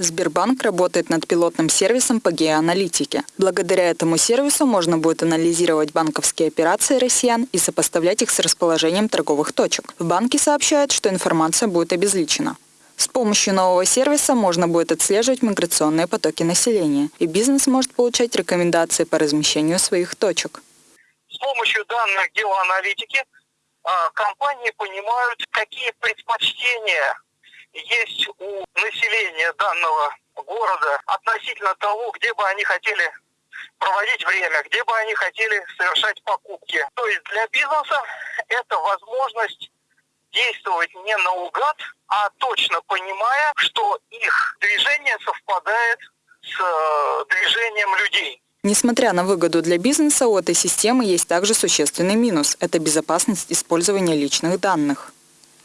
Сбербанк работает над пилотным сервисом по геоаналитике. Благодаря этому сервису можно будет анализировать банковские операции россиян и сопоставлять их с расположением торговых точек. В банке сообщают, что информация будет обезличена. С помощью нового сервиса можно будет отслеживать миграционные потоки населения, и бизнес может получать рекомендации по размещению своих точек. С помощью данных геоаналитики компании понимают, какие предпочтения есть у населения данного города относительно того, где бы они хотели проводить время, где бы они хотели совершать покупки. То есть для бизнеса это возможность действовать не наугад, а точно понимая, что их движение совпадает с э, движением людей. Несмотря на выгоду для бизнеса, у этой системы есть также существенный минус – это безопасность использования личных данных.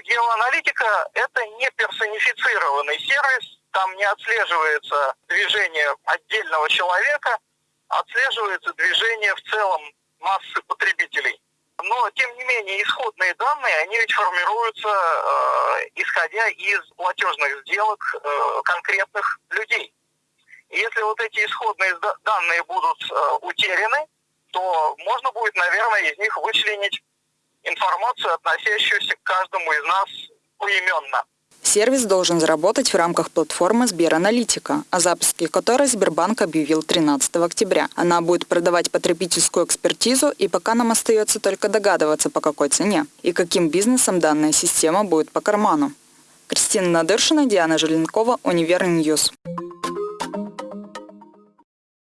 Геоаналитика – это не персонифицированный сервис, там не отслеживается движение отдельного человека, отслеживается движение в целом массы потребителей. Но, тем не менее, исходные данные, они ведь формируются, э, исходя из платежных сделок э, конкретных людей. Если вот эти исходные данные будут э, утеряны, то можно будет, наверное, из них вычленить информацию, относящуюся к каждому из нас поименно. Сервис должен заработать в рамках платформы Сбераналитика, о запуске которой Сбербанк объявил 13 октября. Она будет продавать потребительскую экспертизу, и пока нам остается только догадываться, по какой цене и каким бизнесом данная система будет по карману. Кристина Надыршина, Диана Желенкова, Универ News.